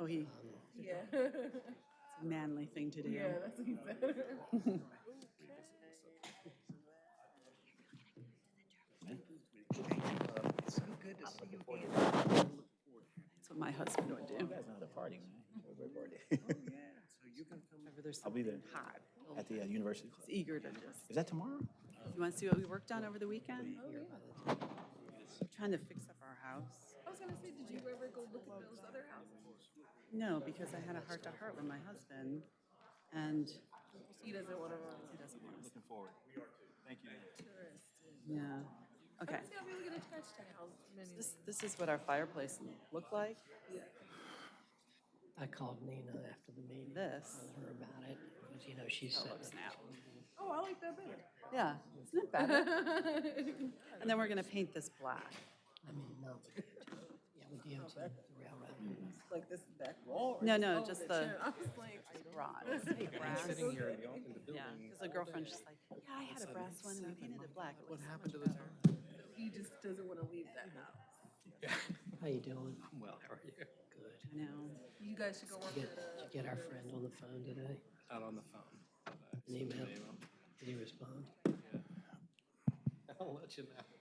Oh, he, Yeah. it's a manly thing to do. Yeah, that's what he said. That's what my husband would do. Not a party, man. We're party. Whenever there's I'll be there. something hot, At the uh, University Club. he's eager to just, Is that tomorrow? you want to see what we worked on over the weekend? Trying to fix up our house. I was gonna say, did you ever go look at those other houses? No, because I had a heart to heart with my husband and He doesn't wanna. he doesn't want us. Looking forward. Thank you. Yeah, okay. Yeah, we get attached to how many. This, this is what our fireplace looked like. I called Nina after the meeting. This. Told her about it, because, you know, she's How it said, looks now. Oh, I like that better. Yeah, isn't it better? And then we're gonna paint this black. I mean, no. with DOT. Yeah, with DOT, the railroad. Like this back wall? or No, no, oh, just the the chair. I was like. bronze, brass. Sitting here in the open the Yeah, building. because the girlfriend's just like, yeah, I had a brass one and we painted it black. What happened to the better." time? He just doesn't wanna leave that house. How you doing? I'm well, how are you? Good. I know. You guys should go work Get, at, uh. did you get our friend on the phone today? Out on the phone. An email? Did he respond? I'll let you know.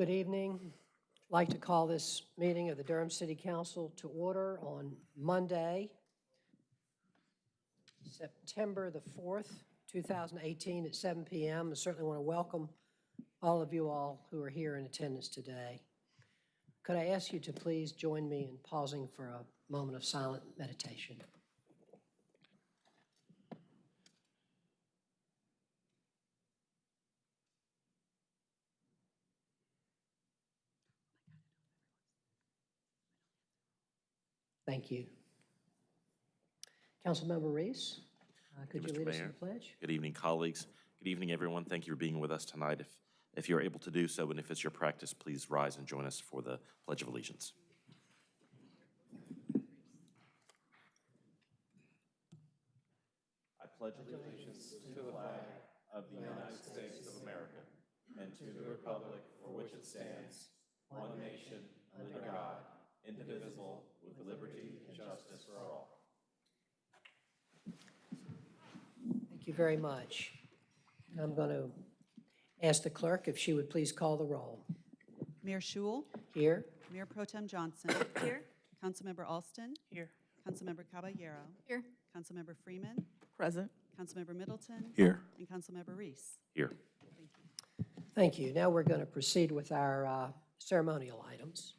Good evening. I'd Like to call this meeting of the Durham City Council to order on Monday, September the 4th, 2018 at 7 PM. I certainly want to welcome all of you all who are here in attendance today. Could I ask you to please join me in pausing for a moment of silent meditation? Thank you. Councilmember Reece, uh, could you Mr. lead us in Mayor. the pledge? Good evening, colleagues. Good evening, everyone. Thank you for being with us tonight. If, if you're able to do so, and if it's your practice, please rise and join us for the Pledge of Allegiance. I pledge allegiance to the flag of the United States of America and to the republic for which it stands, one nation, under God, indivisible, with liberty and justice for all. Thank you very much. I'm going to ask the clerk if she would please call the roll. Mayor Schewel, Here? Mayor Pro Tem Johnson. Here. Councilmember Alston. Here. Councilmember Caballero. Here. Councilmember Freeman. Present. Councilmember Middleton. Here. And Councilmember Reece. Here. Thank you. Now we're going to proceed with our uh, ceremonial items.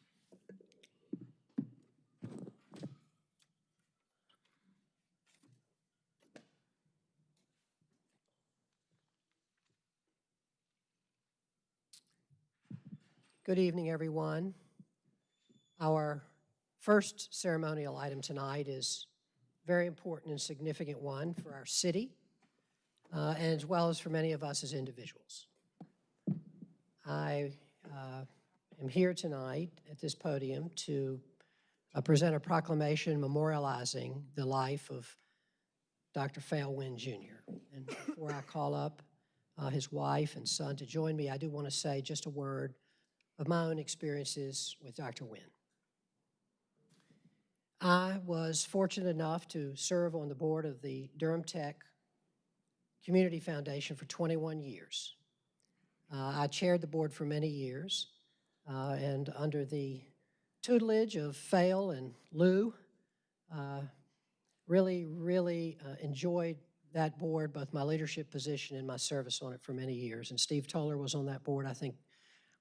Good evening, everyone. Our first ceremonial item tonight is very important and significant one for our city, uh, and as well as for many of us as individuals. I uh, am here tonight at this podium to uh, present a proclamation memorializing the life of Dr. Phail Wynn Jr. And before I call up uh, his wife and son to join me, I do want to say just a word of my own experiences with Dr. Wynn. I was fortunate enough to serve on the board of the Durham Tech Community Foundation for 21 years. Uh, I chaired the board for many years, uh, and under the tutelage of Phail and Lou, uh, really, really uh, enjoyed that board, both my leadership position and my service on it for many years. And Steve Toller was on that board. I think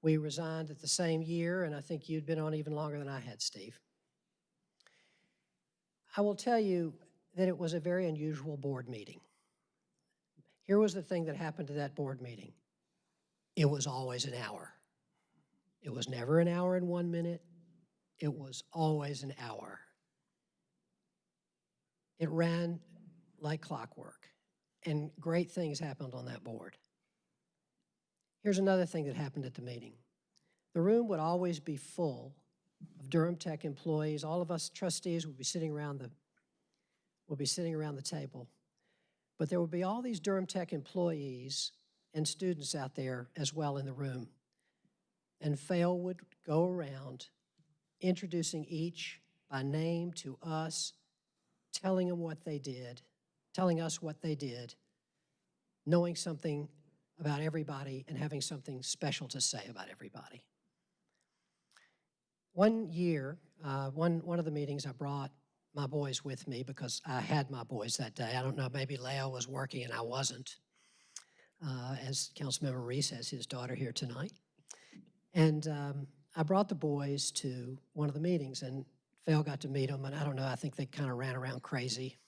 we resigned at the same year, and I think you'd been on even longer than I had, Steve. I will tell you that it was a very unusual board meeting. Here was the thing that happened to that board meeting it was always an hour. It was never an hour and one minute. It was always an hour. It ran like clockwork, and great things happened on that board. Here's another thing that happened at the meeting the room would always be full of Durham Tech employees. All of us trustees would be sitting around the, will be sitting around the table. But there would be all these Durham Tech employees and students out there as well in the room. And Phail would go around introducing each by name to us, telling them what they did, telling us what they did, knowing something about everybody and having something special to say about everybody. One year, uh, one, one of the meetings, I brought my boys with me because I had my boys that day. I don't know, maybe Leo was working and I wasn't, uh, as Councilmember Reece has his daughter here tonight. And um, I brought the boys to one of the meetings, and Phil got to meet them, and I don't know, I think they kind of ran around crazy.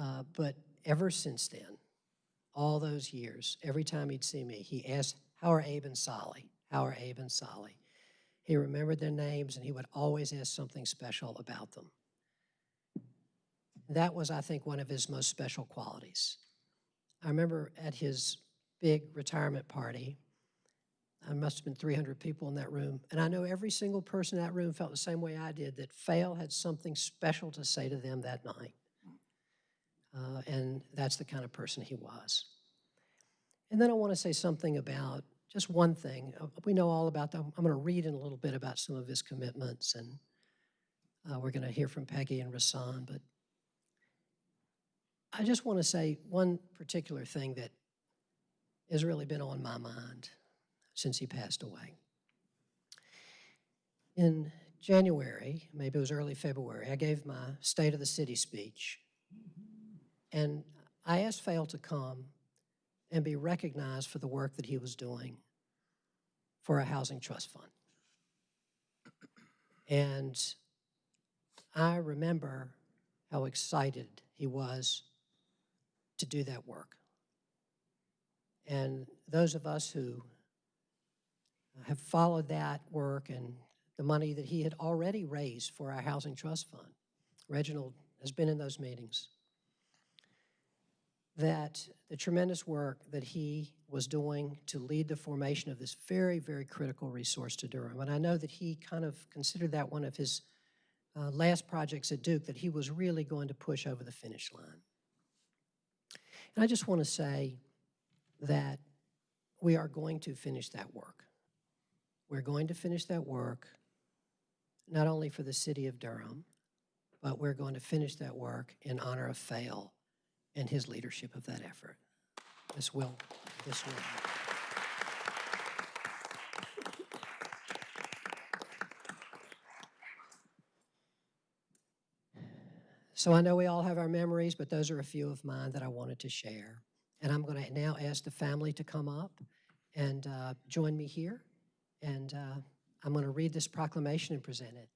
Uh, But ever since then, all those years, every time he'd see me, he asked, how are Abe and Solly? How are Abe and Solly? He remembered their names, and he would always ask something special about them. That was, I think, one of his most special qualities. I remember at his big retirement party, there must have been 300 people in that room, and I know every single person in that room felt the same way I did, that Phail had something special to say to them that night. Uh, and that's the kind of person he was. And then I want to say something about just one thing. Uh, We know all about them. I'm going to read in a little bit about some of his commitments, and uh, we're going to hear from Peggy and Rasan. But I just want to say one particular thing that has really been on my mind since he passed away. In January, maybe it was early February, I gave my State of the City speech. And I asked Phail to come and be recognized for the work that he was doing for a housing trust fund. And I remember how excited he was to do that work. And those of us who have followed that work and the money that he had already raised for our housing trust fund, Reginald has been in those meetings, that the tremendous work that he was doing to lead the formation of this very, very critical resource to Durham. And I know that he kind of considered that one of his uh, last projects at Duke that he was really going to push over the finish line. And I just want to say that we are going to finish that work. We're going to finish that work not only for the city of Durham, but we're going to finish that work in honor of Phail and his leadership of that effort. This will, this will. So I know we all have our memories, but those are a few of mine that I wanted to share. And I'm going to now ask the family to come up and uh, join me here. And uh, I'm going to read this proclamation and present it.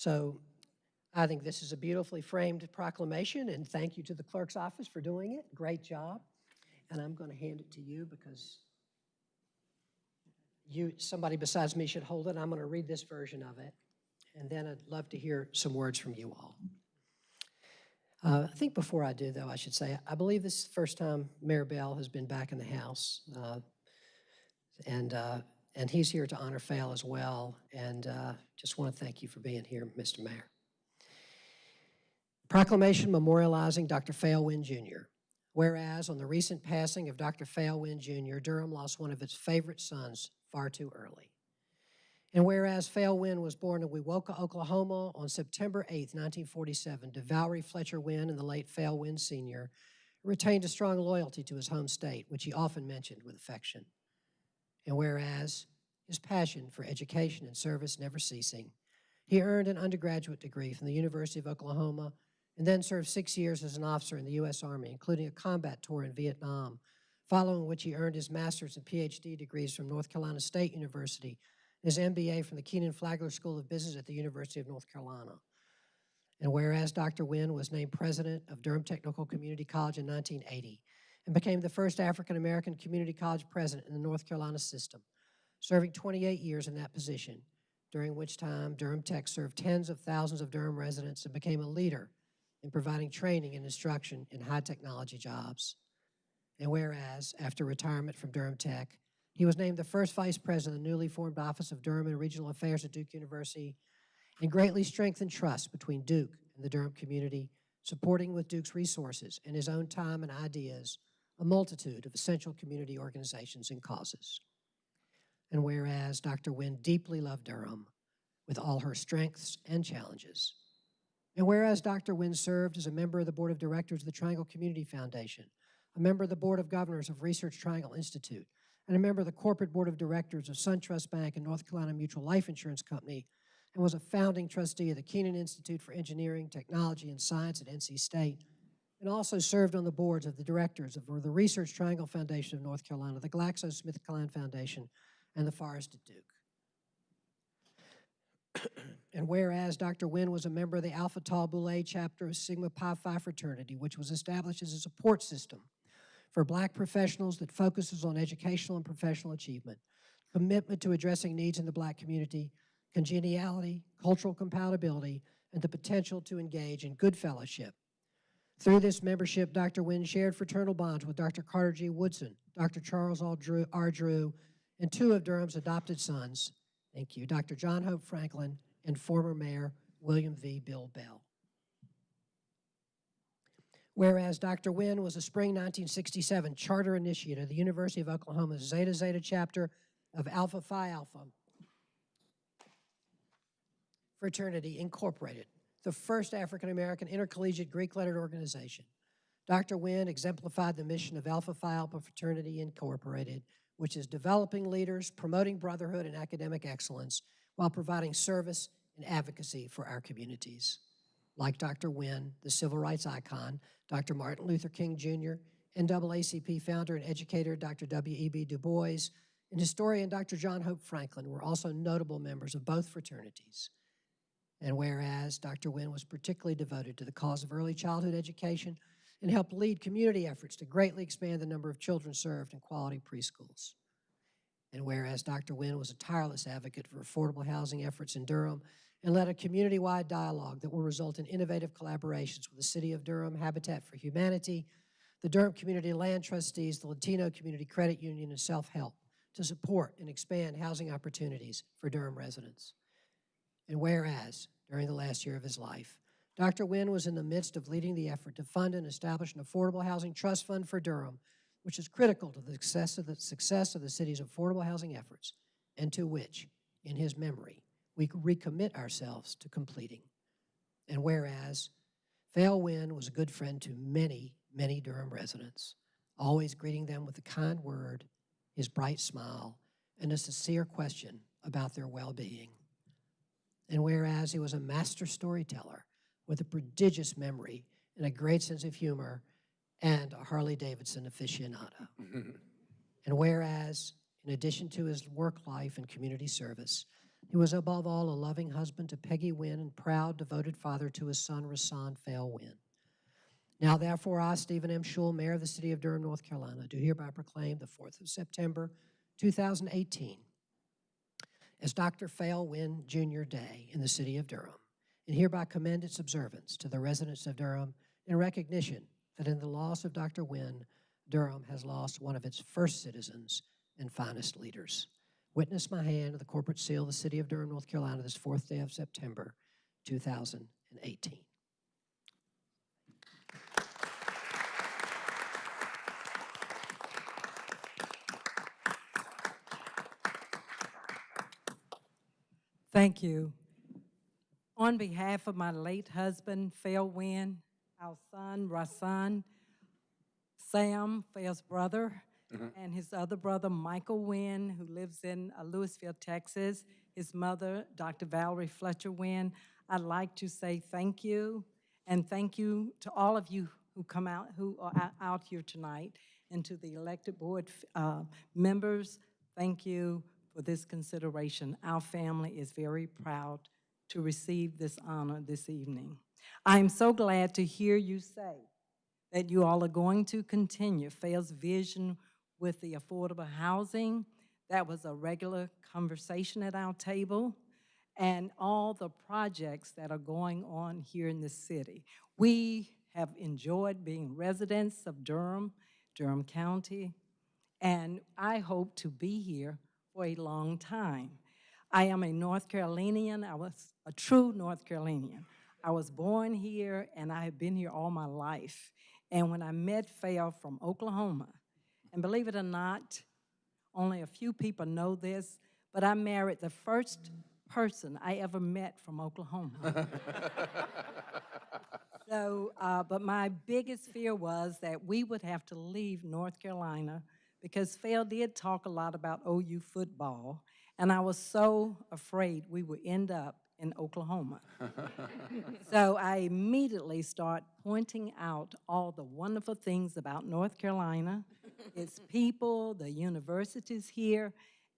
So I think this is a beautifully framed proclamation, and thank you to the clerk's office for doing it. Great job. And I'm going to hand it to you because you, somebody besides me should hold it. I'm going to read this version of it, and then I'd love to hear some words from you all. Uh, I think before I do, though, I should say, I believe this is the first time Mayor Bell has been back in the House. uh, And, uh, and he's here to honor Phail as well. And uh, just want to thank you for being here, Mr. Mayor. Proclamation memorializing Dr. Phail Wynn Jr. Whereas on the recent passing of Dr. Phail Wynn Jr., Durham lost one of its favorite sons far too early. And whereas Phail Wynn was born in Wewoka, Oklahoma on September 8, 1947, to Valerie Fletcher Wynn and the late Phail Wynn Sr., retained a strong loyalty to his home state, which he often mentioned with affection. And whereas his passion for education and service never ceasing, he earned an undergraduate degree from the University of Oklahoma and then served six years as an officer in the U.S. Army, including a combat tour in Vietnam, following which he earned his master's and PhD degrees from North Carolina State University his MBA from the Kenan-Flagler School of Business at the University of North Carolina. And whereas Dr. Wynn was named president of Durham Technical Community College in 1980 and became the first African-American community college president in the North Carolina system, serving 28 years in that position, during which time Durham Tech served tens of thousands of Durham residents and became a leader in providing training and instruction in high technology jobs. And whereas, after retirement from Durham Tech, he was named the first vice president of the newly formed Office of Durham and Regional Affairs at Duke University and greatly strengthened trust between Duke and the Durham community, supporting with Duke's resources and his own time and ideas a multitude of essential community organizations and causes. And whereas Dr. Wynn deeply loved Durham with all her strengths and challenges, and whereas Dr. Wynn served as a member of the Board of Directors of the Triangle Community Foundation, a member of the Board of Governors of Research Triangle Institute, and a member of the Corporate Board of Directors of SunTrust Bank and North Carolina Mutual Life Insurance Company, and was a founding trustee of the Kenan Institute for Engineering, Technology, and Science at NC State, and also served on the boards of the directors of the Research Triangle Foundation of North Carolina, the GlaxoSmithKline Foundation, and the Forest at Duke. And whereas Dr. Wynn was a member of the Alpha Tau Boule chapter of Sigma Pi Phi fraternity, which was established as a support system for black professionals that focuses on educational and professional achievement, commitment to addressing needs in the black community, congeniality, cultural compatibility, and the potential to engage in good fellowship. Through this membership, Dr. Wynn shared fraternal bonds with Dr. Carter G. Woodson, Dr. Charles R. Drew, and two of Durham's adopted sons, thank you, Dr. John Hope Franklin and former Mayor William V. Bill Bell. Whereas Dr. Wynn was a spring 1967 charter initiate of the University of Oklahoma's Zeta Zeta chapter of Alpha Phi Alpha Fraternity Incorporated, the first African-American intercollegiate Greek-lettered organization. Dr. Wynn exemplified the mission of Alpha Phi Alpha Fraternity Incorporated, which is developing leaders, promoting brotherhood and academic excellence, while providing service and advocacy for our communities. Like Dr. Wynn, the civil rights icon, Dr. Martin Luther King Jr., and NAACP founder and educator Dr. W.E.B. Du Bois, and historian Dr. John Hope Franklin were also notable members of both fraternities. And whereas Dr. Wynn was particularly devoted to the cause of early childhood education and helped lead community efforts to greatly expand the number of children served in quality preschools. And whereas Dr. Wynn was a tireless advocate for affordable housing efforts in Durham and led a community-wide dialogue that will result in innovative collaborations with the City of Durham, Habitat for Humanity, the Durham Community Land Trustees, the Latino Community Credit Union, and Self-Help to support and expand housing opportunities for Durham residents. And whereas, during the last year of his life, Dr. Wynn was in the midst of leading the effort to fund and establish an affordable housing trust fund for Durham, which is critical to the success of the success of the city's affordable housing efforts, and to which, in his memory, we recommit ourselves to completing. And whereas, Phail Wynn was a good friend to many, many Durham residents, always greeting them with a kind word, his bright smile, and a sincere question about their well-being. And whereas he was a master storyteller with a prodigious memory and a great sense of humor and a Harley-Davidson aficionado. and whereas, in addition to his work life and community service, he was above all a loving husband to Peggy Wynn and proud, devoted father to his son, Rasan Phail Wynn. Now, therefore, I, Stephen M. Schewel, Mayor of the City of Durham, North Carolina, do hereby proclaim the 4th of September, 2018 as Dr. Phail Wynn Jr. Day in the City of Durham, and hereby commend its observance to the residents of Durham in recognition that in the loss of Dr. Wynn, Durham has lost one of its first citizens and finest leaders. Witness my hand of the corporate seal of the City of Durham, North Carolina, this fourth day of September, 2018. Thank you. On behalf of my late husband, Phil Wynn, our son, Rasan, Sam, Phil's brother, and his other brother, Michael Wynn, who lives in uh, Lewisville, Texas, his mother, Dr. Valerie Fletcher Wynn, I'd like to say thank you, and thank you to all of you who come out, who are out- out here tonight, and to the elected board uh, members, thank you for this consideration. Our family is very proud to receive this honor this evening. I am so glad to hear you say that you all are going to continue Fair's vision with the affordable housing. That was a regular conversation at our table. and all the projects that are going on here in the city. We have enjoyed being residents of Durham, Durham County, and I hope to be here for a long time. I am a North Carolinian. I was a true North Carolinian. I was born here, and I have been here all my life. And when I met Phil from Oklahoma, and believe it or not, only a few people know this, but I married the first person I ever met from Oklahoma. So, uh, but my biggest fear was that we would have to leave North Carolina because Phil did talk a lot about OU football, and I was so afraid we would end up in Oklahoma. so I immediately start pointing out all the wonderful things about North Carolina, its people, the universities here,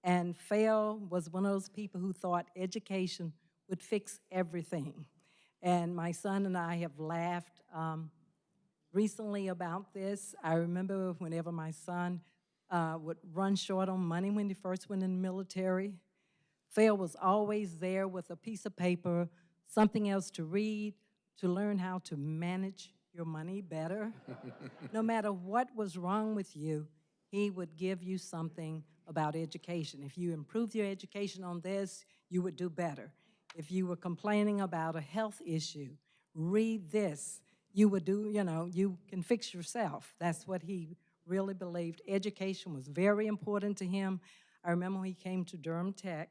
and Phil was one of those people who thought education would fix everything. And my son and I have laughed um, recently about this. I remember whenever my son uh, would run short on money when he first went in the military, Phil was always there with a piece of paper, something else to read, to learn how to manage your money better. no matter what was wrong with you, he would give you something about education. If you improved your education on this, you would do better. If you were complaining about a health issue, read this. You would do, you know, you can fix yourself. That's what he really believed. Education was very important to him. I remember when he came to Durham Tech,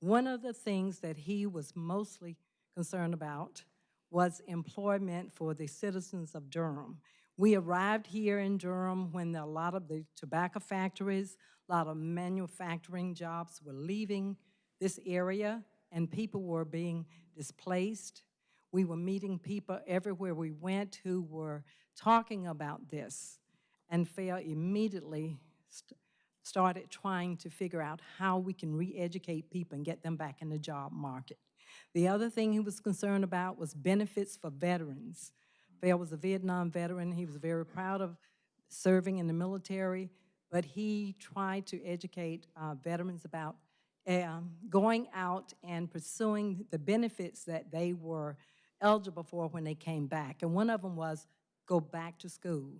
one of the things that he was mostly concerned about was employment for the citizens of Durham. We arrived here in Durham when a lot of the tobacco factories, a lot of manufacturing jobs were leaving this area and people were being displaced. We were meeting people everywhere we went who were talking about this. And Phil immediately st started trying to figure out how we can re-educate people and get them back in the job market. The other thing he was concerned about was benefits for veterans. Phil was a Vietnam veteran. He was very proud of serving in the military, but he tried to educate uh, veterans about um, going out and pursuing the benefits that they were eligible for when they came back. And one of them was go back to school.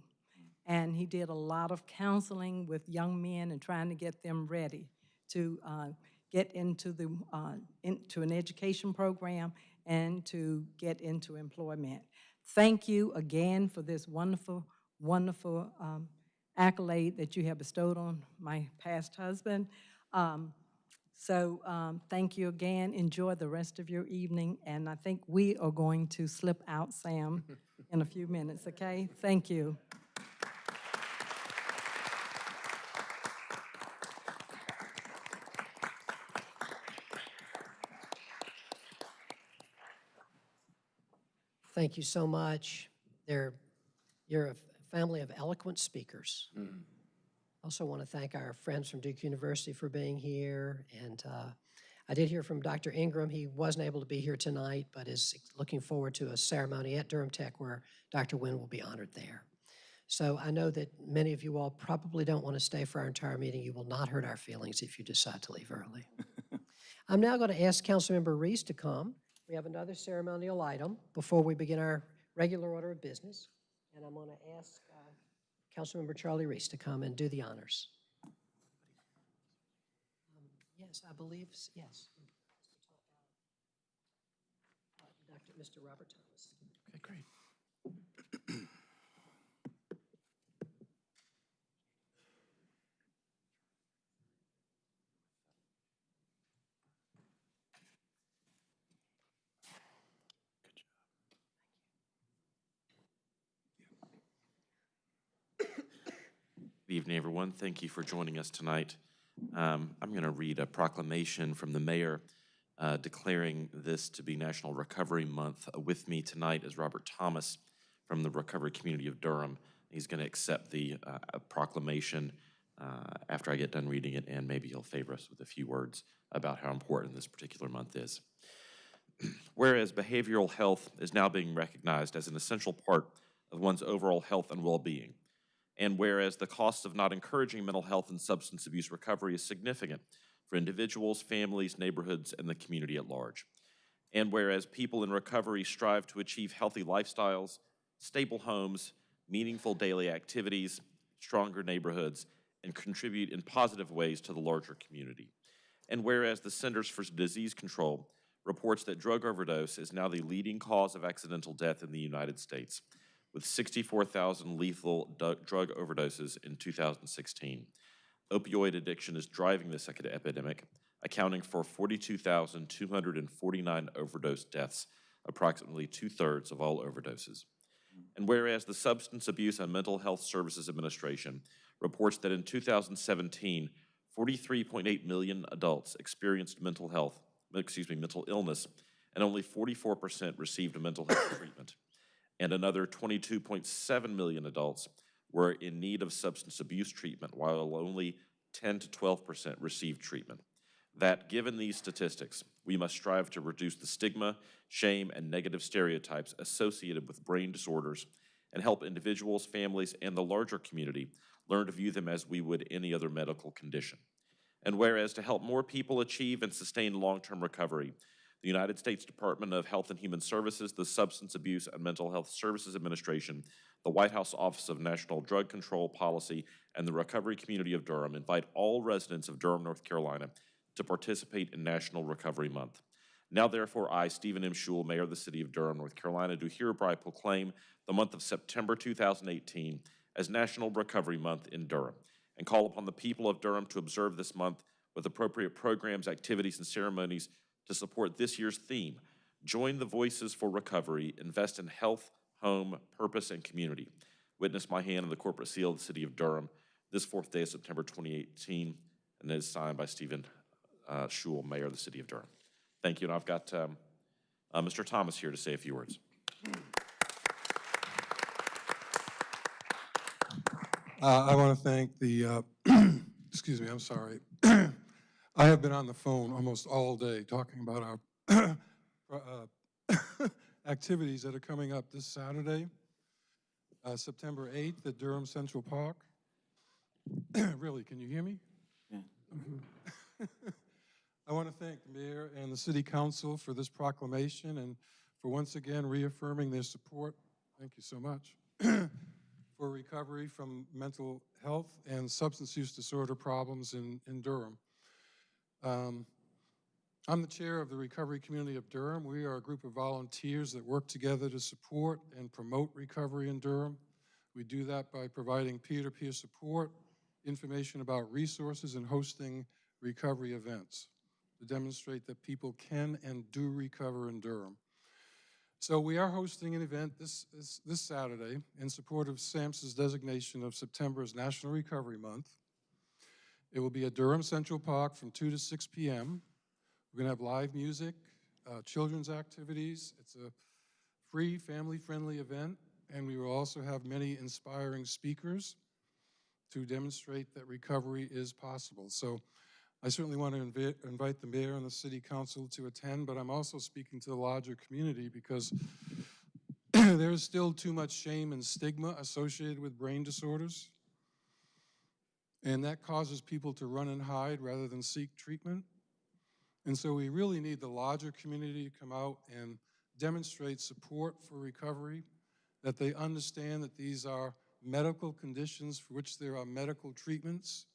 And he did a lot of counseling with young men and trying to get them ready to uh, get into, the, uh, into an education program and to get into employment. Thank you again for this wonderful, wonderful um, accolade that you have bestowed on my past husband. Um, so um, thank you again. Enjoy the rest of your evening. And I think we are going to slip out Sam in a few minutes, okay? Thank you. Thank you so much. They're, you're a family of eloquent speakers. I also want to thank our friends from Duke University for being here. And uh, I did hear from Dr. Ingram. He wasn't able to be here tonight, but is looking forward to a ceremony at Durham Tech where Dr. Wynn will be honored there. So I know that many of you all probably don't want to stay for our entire meeting. You will not hurt our feelings if you decide to leave early. I'm now going to ask Councilmember Reece to come. We have another ceremonial item before we begin our regular order of business. And I'm going to ask uh, Councilmember Charlie Reece to come and do the honors. Um, Yes, I believe, yes. Uh, Dr. Mr. Robert Thomas. Okay, great. Evening, everyone. Thank you for joining us tonight. Um, I'm going to read a proclamation from the mayor uh, declaring this to be National Recovery Month. Uh, With me tonight is Robert Thomas from the Recovery Community of Durham. He's going to accept the uh, proclamation uh, after I get done reading it, and maybe he'll favor us with a few words about how important this particular month is. Whereas behavioral health is now being recognized as an essential part of one's overall health and well-being, And whereas the cost of not encouraging mental health and substance abuse recovery is significant for individuals, families, neighborhoods, and the community at large. And whereas people in recovery strive to achieve healthy lifestyles, stable homes, meaningful daily activities, stronger neighborhoods, and contribute in positive ways to the larger community. And whereas the Centers for Disease Control reports that drug overdose is now the leading cause of accidental death in the United States, with 64,000 lethal drug overdoses in 2016. Opioid addiction is driving this ec- epidemic, accounting for 42,249 overdose deaths, approximately two-thirds of all overdoses. And whereas the Substance Abuse and Mental Health Services Administration reports that in 2017, 43.8 million adults experienced mental health, excuse me, mental illness, and only 44% received mental health treatment. And another 22.7 million adults were in need of substance abuse treatment, while only 10 to 12% received treatment. That, given these statistics, we must strive to reduce the stigma, shame, and negative stereotypes associated with brain disorders and help individuals, families, and the larger community learn to view them as we would any other medical condition. And whereas to help more people achieve and sustain long-term recovery, the United States Department of Health and Human Services, the Substance Abuse and Mental Health Services Administration, the White House Office of National Drug Control Policy, and the Recovery Community of Durham invite all residents of Durham, North Carolina to participate in National Recovery Month. Now therefore, I, Stephen M. Schewel, Mayor of the City of Durham, North Carolina, do hereby proclaim the month of September 2018 as National Recovery Month in Durham, and call upon the people of Durham to observe this month with appropriate programs, activities, and ceremonies to support this year's theme. Join the Voices for Recovery, invest in health, home, purpose, and community. Witness my hand on the corporate seal of the City of Durham this fourth day of September 2018, and it is signed by Stephen uh, Schewel, Mayor of the City of Durham. Thank you, and I've got um, uh, Mr. Thomas here to say a few words. Uh, I want to thank the, uh, excuse me, I'm sorry. I have been on the phone almost all day talking about our uh, activities that are coming up this Saturday, uh, September 8th at Durham Central Park. Really, can you hear me? Yeah. I want to thank the mayor and the city council for this proclamation and for once again reaffirming their support. Thank you so much. For recovery from mental health and substance use disorder problems in, in Durham. Um, I'm the chair of the Recovery Community of Durham. We are a group of volunteers that work together to support and promote recovery in Durham. We do that by providing peer-to-peer support, information about resources, and hosting recovery events to demonstrate that people can and do recover in Durham. So we are hosting an event this, this, this Saturday in support of SAMHSA's designation of September as National Recovery Month. It will be at Durham Central Park from 2 to 6 p.m. We're going to have live music, uh, children's activities. It's a free, family-friendly event, and we will also have many inspiring speakers to demonstrate that recovery is possible. So I certainly want to invi- invite the mayor and the city council to attend, but I'm also speaking to the larger community because there is still too much shame and stigma associated with brain disorders. And that causes people to run and hide rather than seek treatment. And so we really need the larger community to come out and demonstrate support for recovery, that they understand that these are medical conditions for which there are medical treatments,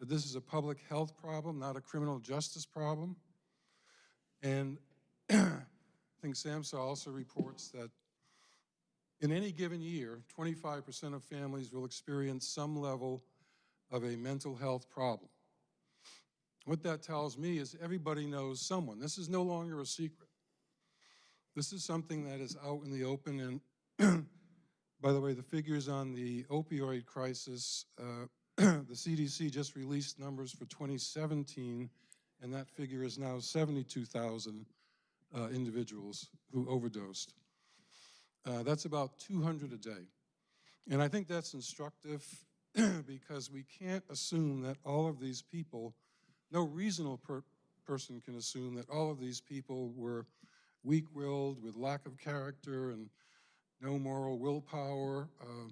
that this is a public health problem, not a criminal justice problem. And I think SAMHSA also reports that in any given year, 25% of families will experience some level of a mental health problem. What that tells me is everybody knows someone. This is no longer a secret. This is something that is out in the open. And by the way, the figures on the opioid crisis, uh, the CDC just released numbers for 2017, and that figure is now 72,000 uh, individuals who overdosed. Uh, that's about 200 a day. And I think that's instructive because we can't assume that all of these people, no reasonable per person can assume that all of these people were weak-willed with lack of character and no moral willpower. Uh,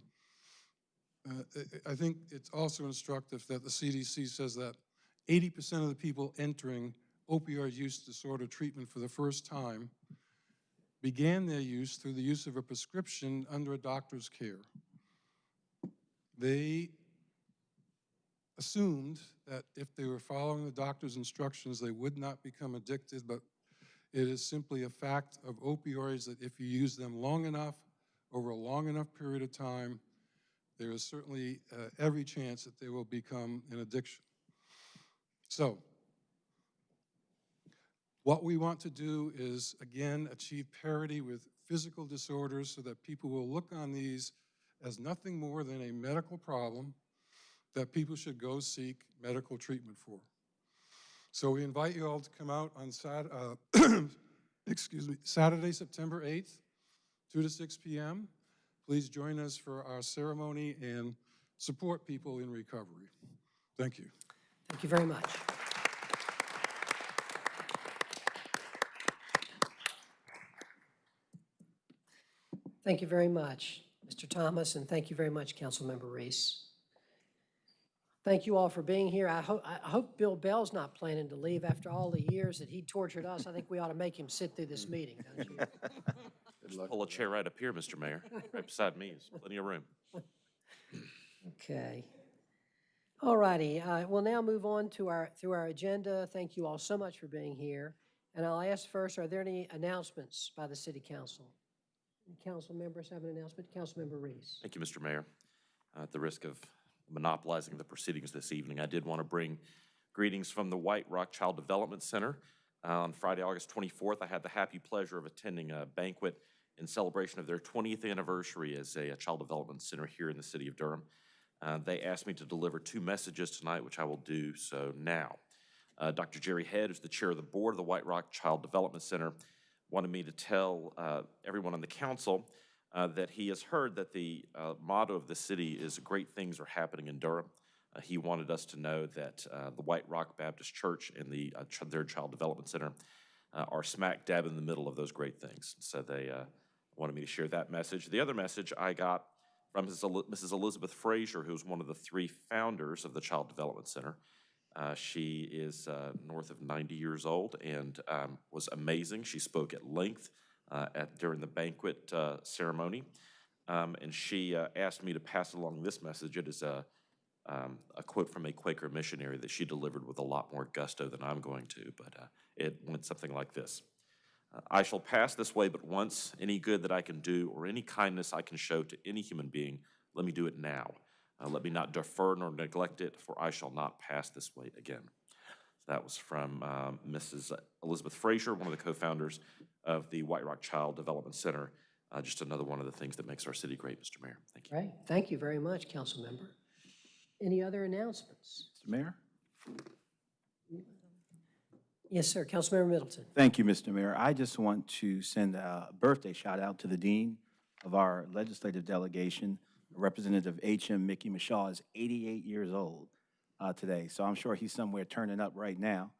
Uh, I I think it's also instructive that the CDC says that 80% of the people entering opioid use disorder treatment for the first time began their use through the use of a prescription under a doctor's care. They assumed that if they were following the doctor's instructions, they would not become addicted, but it is simply a fact of opioids that if you use them long enough, over a long enough period of time, there is certainly uh, every chance that they will become an addiction. So, what we want to do is, again, achieve parity with physical disorders so that people will look on these as nothing more than a medical problem that people should go seek medical treatment for. So we invite you all to come out on Sat, uh, excuse me, Saturday, September 8th, 2 to 6 p.m. Please join us for our ceremony and support people in recovery. Thank you. Thank you very much. Thank you very much, Mr. Thomas, and thank you very much, Councilmember Reece. Thank you all for being here. I hope, I hope Bill Bell's not planning to leave after all the years that he tortured us. I think we ought to make him sit through this meeting, don't you? Pull a chair right up here, Mr. Mayor, right beside me, there's plenty of room. Okay. All righty, uh, we'll now move on to our, through our agenda. Thank you all so much for being here. And I'll ask first, are there any announcements by the city council? Council members have an announcement? Councilmember Reece. Thank you, Mr. Mayor. Uh, At the risk of monopolizing the proceedings this evening, I did want to bring greetings from the White Rock Child Development Center. Uh, On Friday, August 24th, I had the happy pleasure of attending a banquet in celebration of their 20th anniversary as a a child development center here in the city of Durham. Uh, They asked me to deliver two messages tonight, which I will do so now. Uh, Dr. Jerry Head, who's the chair of the board of the White Rock Child Development Center, wanted me to tell uh, everyone on the council uh, that he has heard that the uh, motto of the city is "Great things are happening in Durham." Uh, He wanted us to know that uh, the White Rock Baptist Church and the, uh, ch- their Child Development Center are smack dab in the middle of those great things. So they wanted me to share that message. The other message I got from Mrs. Elizabeth Frazier, who's one of the three founders of the Child Development Center. Uh, She is uh, north of 90 years old and um, was amazing. She spoke at length uh, at, during the banquet uh, ceremony. Um, And she uh, asked me to pass along this message. It is a, um, a quote from a Quaker missionary that she delivered with a lot more gusto than I'm going to, but it went something like this. I shall pass this way but once. Any good that I can do or any kindness I can show to any human being, let me do it now. Uh, Let me not defer nor neglect it, for I shall not pass this way again. That was from um, Mrs. Elizabeth Frazier, one of the co-founders of the White Rock Child Development Center. Uh, Just another one of the things that makes our city great, Mr. Mayor. Thank you. Great, thank you very much, Council Member. Any other announcements? Mr. Mayor? Yes, sir, Councilmember Middleton. Thank you, Mr. Mayor. I just want to send a birthday shout out to the Dean of our legislative delegation. Representative H.M. Mickey Michaux is 88 years old uh, today, so I'm sure he's somewhere turning up right now,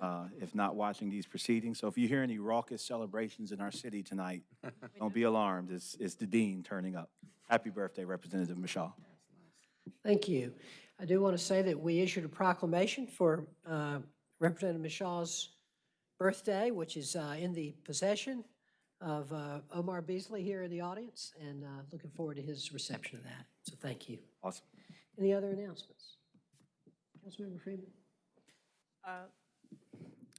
uh, if not watching these proceedings. So if you hear any raucous celebrations in our city tonight, don't be alarmed. It's, it's the Dean turning up. Happy birthday, Representative Michaux. Thank you. I do want to say that we issued a proclamation for uh, Representative Michaux's birthday, which is uh, in the possession of uh, Omar Beasley here in the audience, and uh, looking forward to his reception of that. So thank you. Awesome. Any other announcements? Councilmember Freeman? Uh,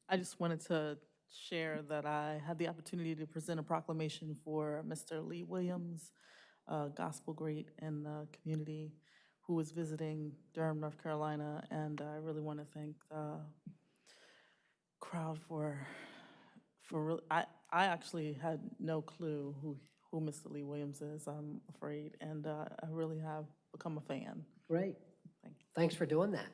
I just wanted to share that I had the opportunity to present a proclamation for Mr. Lee Williams, a gospel great in the community who was visiting Durham, North Carolina, and I really want to thank the crowd for, for, real- I, I actually had no clue who, who Mr. Lee Williams is, I'm afraid, and uh, I really have become a fan. Great. Thank you. Thanks for doing that.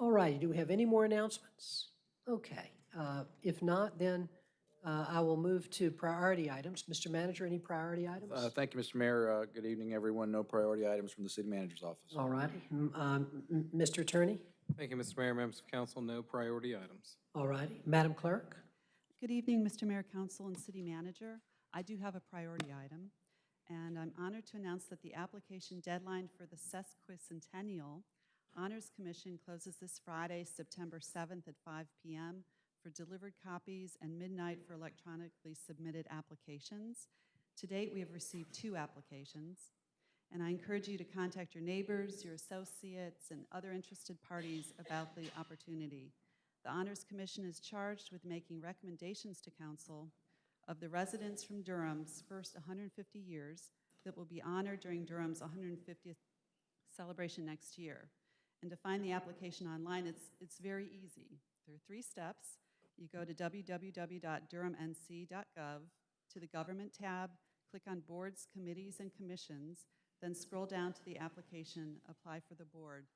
All righty, do we have any more announcements? Okay, uh, if not, then uh, I will move to priority items. Mr. Manager, any priority items? Uh, Thank you, Mr. Mayor. Uh, Good evening, everyone. No priority items from the city manager's office. All righty. M- um, m- Mr. Attorney? Thank you, Mr. Mayor, members of council. No priority items. All righty. Madam Clerk? Good evening, Mr. Mayor, Council, and City Manager. I do have a priority item, And I'm honored to announce that the application deadline for the sesquicentennial Honors Commission closes this Friday, September 7th at 5 PM for delivered copies and midnight for electronically submitted applications. To date, we have received two applications, and I encourage you to contact your neighbors, your associates, and other interested parties about the opportunity. The Honors Commission is charged with making recommendations to council of the residents from Durham's first 150 years that will be honored during Durham's 150th celebration next year. And to find the application online, it's, it's very easy. There are three steps. You go to www.durhamnc.gov, to the Government tab, click on Boards, Committees, and Commissions, then scroll down to the application, Apply for the Board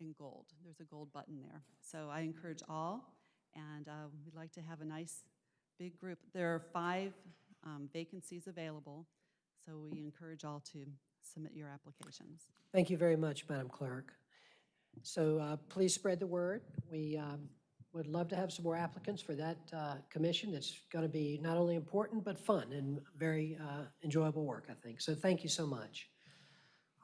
in gold. There's a gold button there. So I encourage all, and uh, we'd like to have a nice, big group. There are five um, vacancies available, so we encourage all to submit your applications. Thank you very much, Madam Clerk. So uh, please spread the word. We um, would love to have some more applicants for that uh, commission. It's going to be not only important, but fun and very uh, enjoyable work, I think. So thank you so much.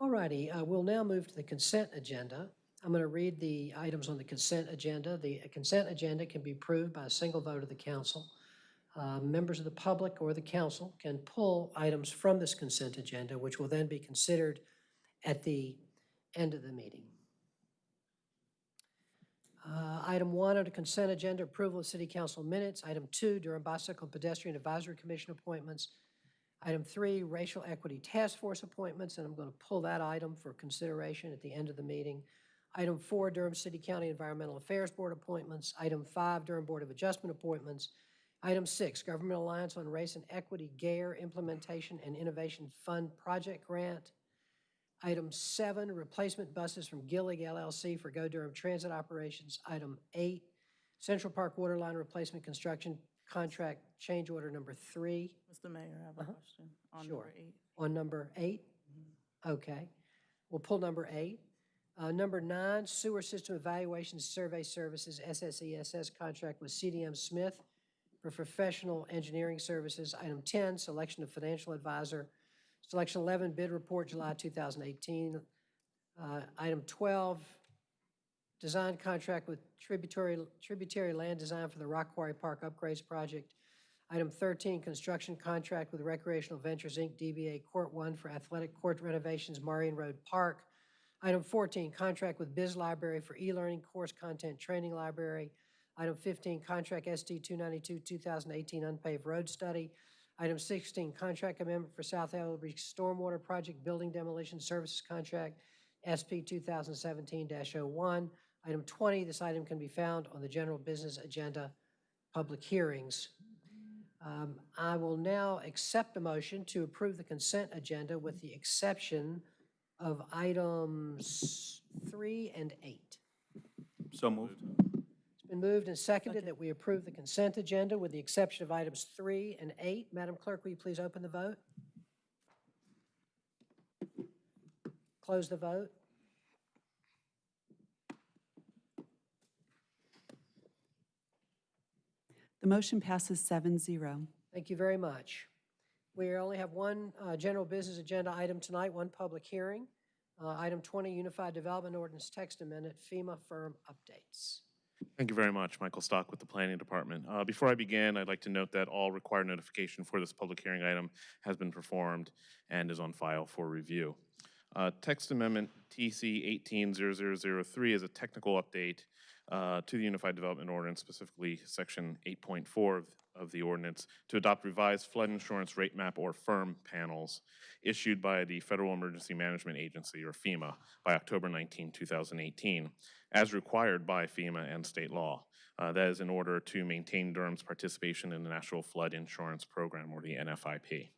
All righty, uh, we'll now move to the consent agenda. I'm going to read the items on the consent agenda. The consent agenda can be approved by a single vote of the council. Uh, Members of the public or the council can pull items from this consent agenda, which will then be considered at the end of the meeting. Uh, Item one under consent agenda, approval of city council minutes. Item two, Durham Bicycle and Pedestrian Advisory Commission appointments. Item three, racial equity task force appointments, and I'm going to pull that item for consideration at the end of the meeting. Item four, Durham City County Environmental Affairs Board appointments. Item five, Durham Board of Adjustment appointments. Item six, Government Alliance on Race and Equity GARE Implementation and Innovation Fund Project Grant. Item seven, replacement buses from Gillig LLC for Go Durham Transit Operations. Item eight, Central Park Waterline Replacement Construction Contract Change Order Number three. Mr. Mayor, I have a uh-huh. question on Sure. number eight. On number eight? Mm-hmm. Okay. We'll pull number eight. Uh, Number nine, Sewer System Evaluation Survey Services, SSESS contract with CDM Smith for professional engineering services. Item 10, selection of financial advisor. Selection 11, bid report, July 2018. Uh, Item 12, design contract with tributary, tributary land design for the Rock Quarry Park Upgrades Project. Item 13, construction contract with Recreational Ventures, Inc., DBA Court 1 for athletic court renovations, Marion Road Park. Item 14, contract with Biz Library for e-learning course content training library. Item 15, contract SD 292, 2018 unpaved road study. Item 16, contract amendment for South Ellerbe Stormwater Project Building Demolition Services Contract, SP 2017-01. Item 20, this item can be found on the general business agenda, public hearings. Um, I will now accept a motion to approve the consent agenda with the exception of items three and eight. So moved. It's been moved and seconded that we approve the consent agenda with the exception of items three and eight. Madam Clerk, will you please open the vote? Close the vote. The motion passes 7-0. Thank you very much. We only have one uh, general business agenda item tonight, one public hearing. Uh, Item 20, Unified Development Ordinance Text Amendment, FEMA firm updates. Thank you very much. Michael Stock with the Planning Department. Uh, Before I begin, I'd like to note that all required notification for this public hearing item has been performed and is on file for review. Uh, Text Amendment TC 180003 is a technical update uh, to the Unified Development Ordinance, specifically Section 8.4 of- the ordinance, to adopt revised flood insurance rate map or FIRM panels issued by the Federal Emergency Management Agency, or FEMA, by October 19, 2018, as required by FEMA and state law. Uh, That is in order to maintain Durham's participation in the National Flood Insurance Program, or the NFIP.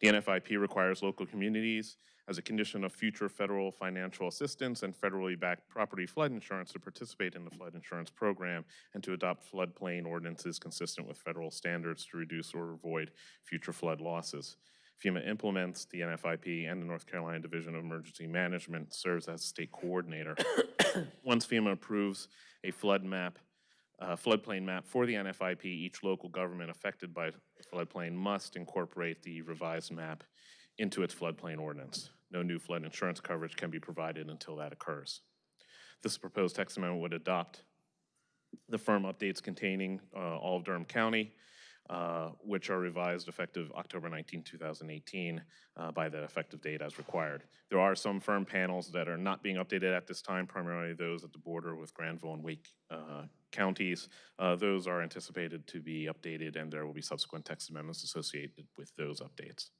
The NFIP requires local communities, as a condition of future federal financial assistance and federally backed property flood insurance, to participate in the flood insurance program and to adopt floodplain ordinances consistent with federal standards to reduce or avoid future flood losses. FEMA implements the NFIP and the North Carolina Division of Emergency Management serves as state coordinator. Once FEMA approves a flood map, uh, floodplain map for the NFIP, each local government affected by the floodplain must incorporate the revised map into its floodplain ordinance. No new flood insurance coverage can be provided until that occurs. This proposed text amendment would adopt the firm updates containing uh, all of Durham County, uh, which are revised effective October 19, 2018, uh, by the effective date as required. There are some firm panels that are not being updated at this time, primarily those at the border with Granville and Wake uh, counties. Uh, Those are anticipated to be updated, and there will be subsequent text amendments associated with those updates.